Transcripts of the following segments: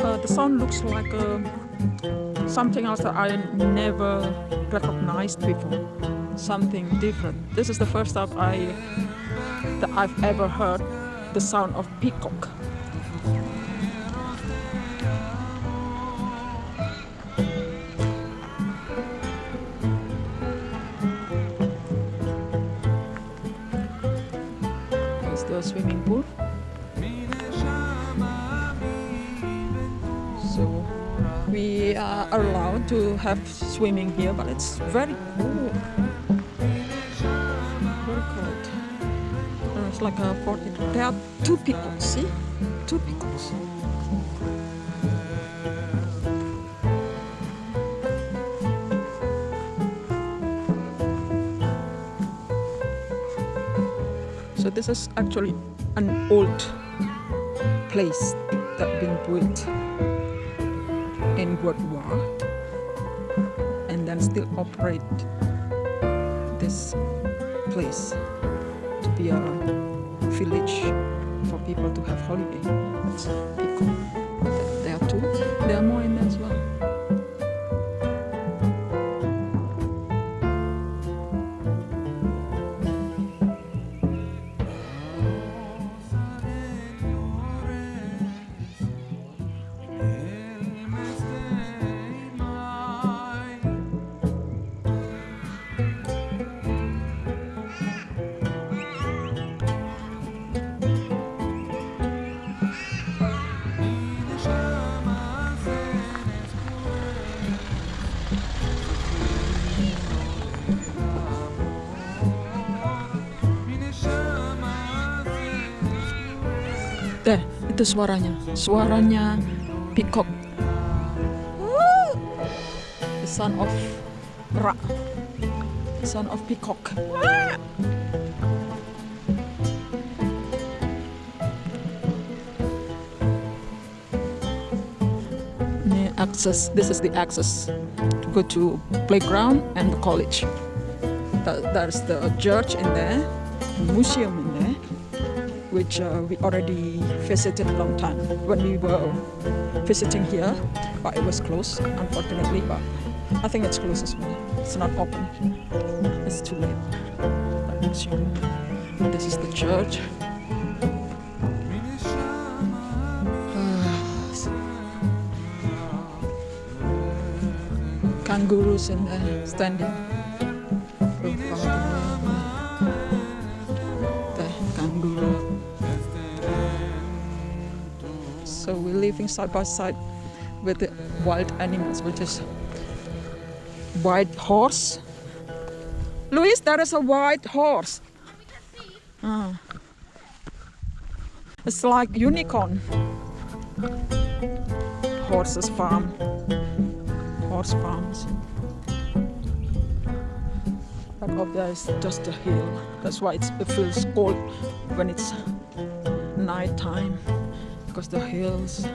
uh, the sound looks like uh, something else that I never recognized before. Something different. This is the first time I that I've ever heard the sound of peacock Swimming pool. So we are allowed to have swimming here, but it's very cool. Very cold. Uh, It's like a 40. There are two people, see? Two peacocks. So this is actually an old place that been built in World War and then still operate this place to be a village for people to have holiday. Pico. There are two. There are more Deh, itu suaranya. Suaranya peacock. The son of Ra. The son of peacock. Ini access. This is the access go to playground and the college. That, there's the church in there, museum in there which uh, we already visited a long time when we were visiting here, but it was closed, unfortunately. But I think it's closed as well. It's not open. It's too late. Next year, this is the church. Kangaroos in there standing. The. So we're living side by side with the wild animals, which is white horse. Luis, there is a white horse. Ah. It's like unicorn. Horses farm. Horse farms. Back up there is just a hill. That's why it feels cold when it's night time because the hills.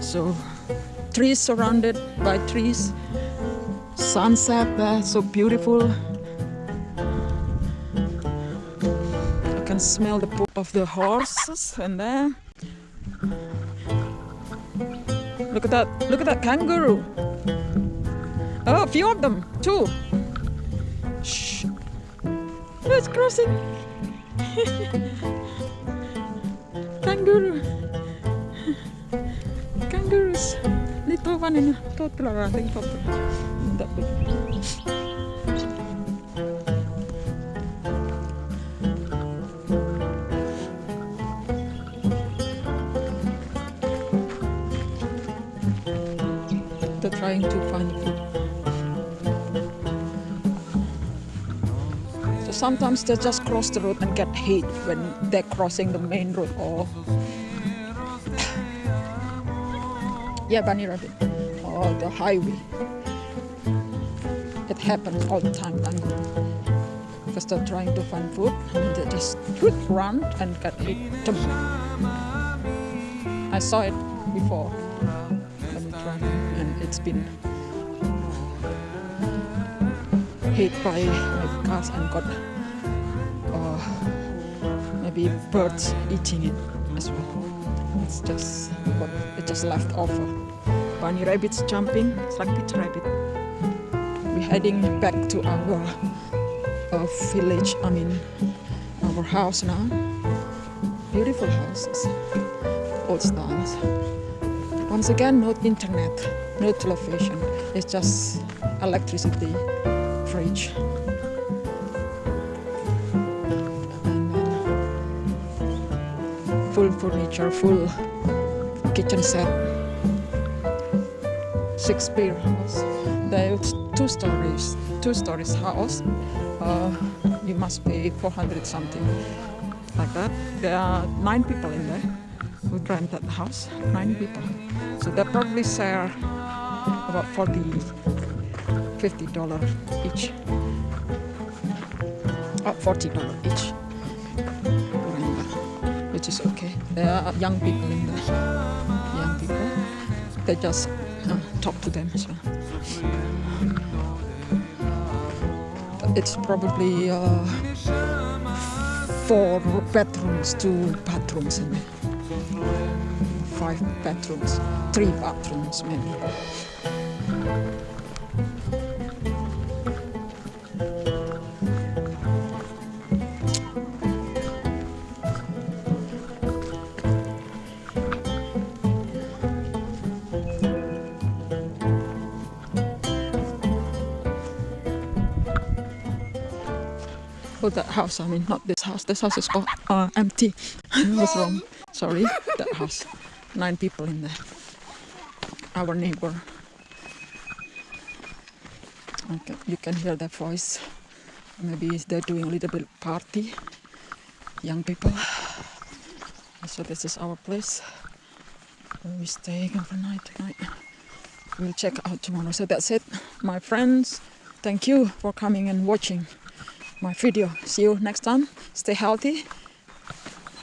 So trees surrounded by trees. Sunset there, so beautiful. I can smell the poop of the horses and there. Look at that! Look at that kangaroo! Oh, a few of them too. Shh! It's crossing. Kangaroo. Kangaroos. Little one in a toddler, I think. Toddler. That big. They're trying to find sometimes they just cross the road and get hit when they're crossing the main road or yeah, bunny rabbit or the highway. It happens all the time. Because they're trying to find food and they just run and get hit. I saw it before and it's been hit by cars and got uh, maybe birds eating it as well. It's just what it just left over. Bunny rabbits jumping, Peter rabbit. We're heading back to our uh, village. I mean, our house now. Beautiful houses, old styles. Once again, no internet, no television. It's just electricity, fridge. Full furniture, full kitchen set. Shakespeare house. There's two stories, two stories house. Uh, you must pay 400 something like that. There are nine people in there who rent that house. Nine people. So they probably share about 40, 50 dollar each. Oh, 40 dollar each. to Which is okay. There are young people in there. Young people. They just uh, talk to them. It's probably uh, four bedrooms, two bathrooms in there. Five bedrooms, three bathrooms maybe. That house, I mean, not this house. This house is all, uh, empty. Was wrong. Sorry, that house. Nine people in there. Our neighbor. Okay, you can hear their voice. Maybe they're doing a little bit party. Young people. So this is our place. Where we staying overnight tonight. We'll check out tomorrow. So that's it, my friends. Thank you for coming and watching my video. See you next time. Stay healthy.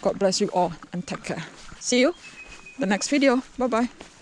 God bless you all and take care. See you the next video. Bye bye.